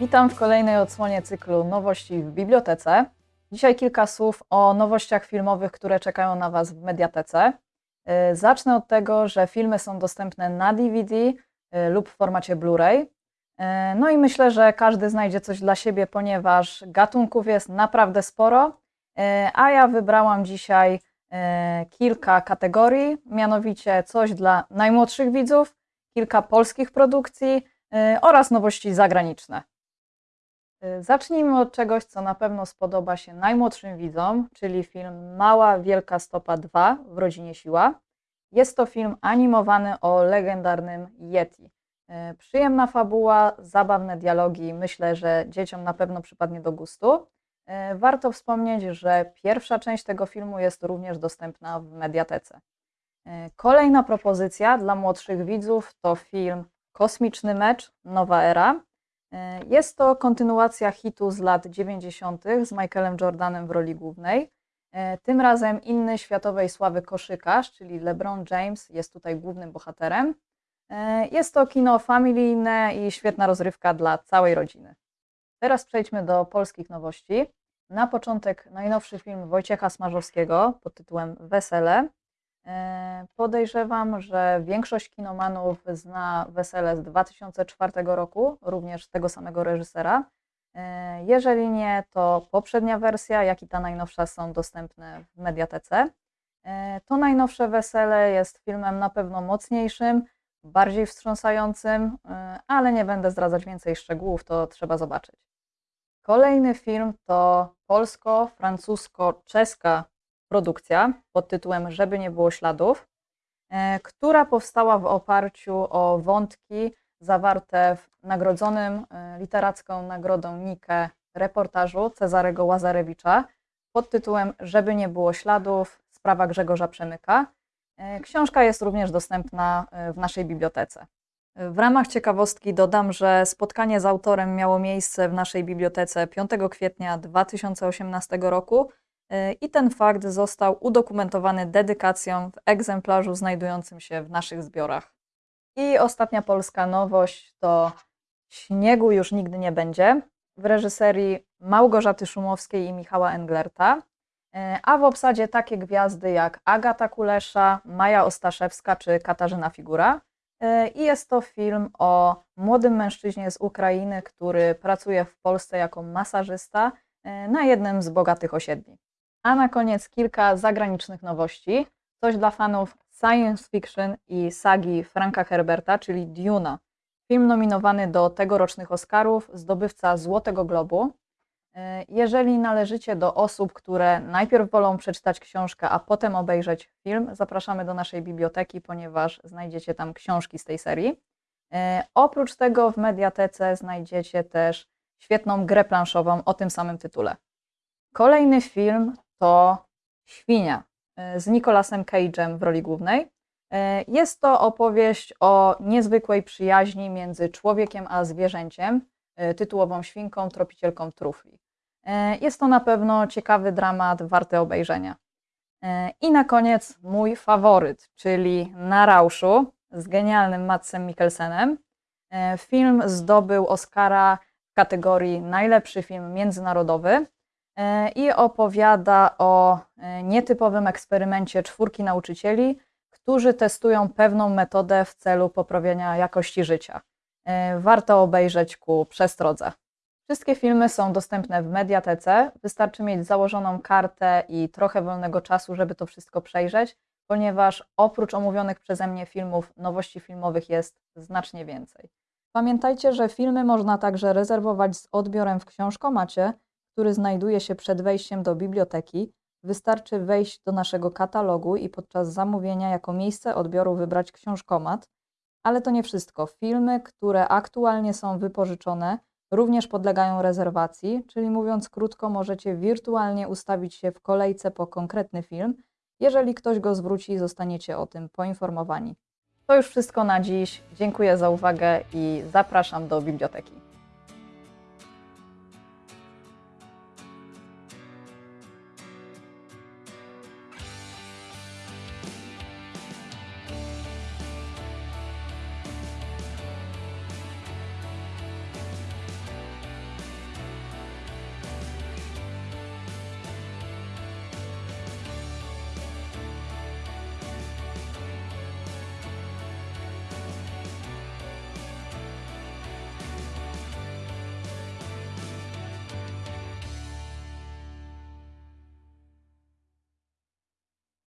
Witam w kolejnej odsłonie cyklu Nowości w Bibliotece. Dzisiaj kilka słów o nowościach filmowych, które czekają na Was w Mediatece. Y, Zacznę od tego, że filmy są dostępne na DVD y, lub w formacie Blu-ray. Y, No i myślę, że każdy znajdzie coś dla siebie, ponieważ gatunków jest naprawdę sporo, a ja wybrałam dzisiaj kilka kategorii, mianowicie coś dla najmłodszych widzów, kilka polskich produkcji oraz nowości zagraniczne. Y, Zacznijmy od czegoś, co na pewno spodoba się najmłodszym widzom, czyli film Mała Wielka Stopa 2 w rodzinie Siła. Jest to film animowany o legendarnym Yeti. Y, Przyjemna fabuła, zabawne dialogi, myślę, że dzieciom na pewno przypadnie do gustu. Y, Warto wspomnieć, że pierwsza część tego filmu jest również dostępna w mediatece. Kolejna propozycja dla młodszych widzów to film Kosmiczny Mecz Nowa Era. E, Jest to kontynuacja hitu z lat 90. z Michaelem Jordanem w roli głównej. E, Tym razem inny światowej sławy koszykarz, czyli LeBron James, jest tutaj głównym bohaterem. E, Jest to kino familijne i świetna rozrywka dla całej rodziny. Teraz przejdźmy do polskich nowości. Na początek najnowszy film Wojciecha Smarzowskiego pod tytułem Wesele. E, Podejrzewam, że większość kinomanów zna Wesele z 2004 roku, również tego samego reżysera. E, Jeżeli nie, to poprzednia wersja, jak i ta najnowsza są dostępne w mediatece. E, To najnowsze Wesele jest filmem na pewno mocniejszym, bardziej wstrząsającym, ale nie będę zdradzać więcej szczegółów, to trzeba zobaczyć. Kolejny film to polsko-francusko-czeska produkcja pod tytułem Żeby nie było śladów, e, która powstała w oparciu o wątki zawarte w nagrodzonym e, literacką nagrodą Nike reportażu Cezarego Łazarewicza pod tytułem Żeby nie było śladów, sprawa Grzegorza Przemyka. E, Książka jest również dostępna w naszej bibliotece. W ramach ciekawostki dodam, że spotkanie z autorem miało miejsce w naszej bibliotece 5 kwietnia 2018 roku i ten fakt został udokumentowany dedykacją w egzemplarzu znajdującym się w naszych zbiorach. I ostatnia polska nowość to Śniegu już nigdy nie będzie w reżyserii Małgorzaty Szumowskiej i Michała Englerta, y, a w obsadzie takie gwiazdy jak Agata Kulesza, Maja Ostaszewska czy Katarzyna Figura. E, I jest to film o młodym mężczyźnie z Ukrainy, który pracuje w Polsce jako masażysta e, na jednym z bogatych osiedli. A na koniec kilka zagranicznych nowości. Coś dla fanów science fiction i sagi Franka Herberta, czyli Duna. Film nominowany do tegorocznych Oscarów, zdobywca Złotego Globu. E, Jeżeli należycie do osób, które najpierw wolą przeczytać książkę, a potem obejrzeć film, zapraszamy do naszej biblioteki, ponieważ znajdziecie tam książki z tej serii. E, Oprócz tego w mediatece znajdziecie też świetną grę planszową o tym samym tytule. Kolejny film to Świnia e, z Nicolasem Cage'em w roli głównej. E, Jest to opowieść o niezwykłej przyjaźni między człowiekiem a zwierzęciem, e, tytułową świnką, tropicielką trufli. Jest to na pewno ciekawy dramat, warty obejrzenia. I na koniec mój faworyt, czyli Na Rauszu z genialnym Madsem Mikkelsenem. Film zdobył Oscara w kategorii najlepszy film międzynarodowy i opowiada o e, nietypowym eksperymencie czwórki nauczycieli, którzy testują pewną metodę w celu poprawienia jakości życia. E, Warto obejrzeć ku przestrodze. Wszystkie filmy są dostępne w mediatece. Wystarczy mieć założoną kartę i trochę wolnego czasu, żeby to wszystko przejrzeć, ponieważ oprócz omówionych przeze mnie filmów, nowości filmowych jest znacznie więcej. Pamiętajcie, że filmy można także rezerwować z odbiorem w książkomacie, który znajduje się przed wejściem do biblioteki. Wystarczy wejść do naszego katalogu i podczas zamówienia jako miejsce odbioru wybrać książkomat. Ale to nie wszystko. Filmy, które aktualnie są wypożyczone, również podlegają rezerwacji, czyli mówiąc krótko, możecie wirtualnie ustawić się w kolejce po konkretny film. Jeżeli ktoś go zwróci, zostaniecie o tym poinformowani. To już wszystko na dziś. Dziękuję za uwagę i zapraszam do biblioteki.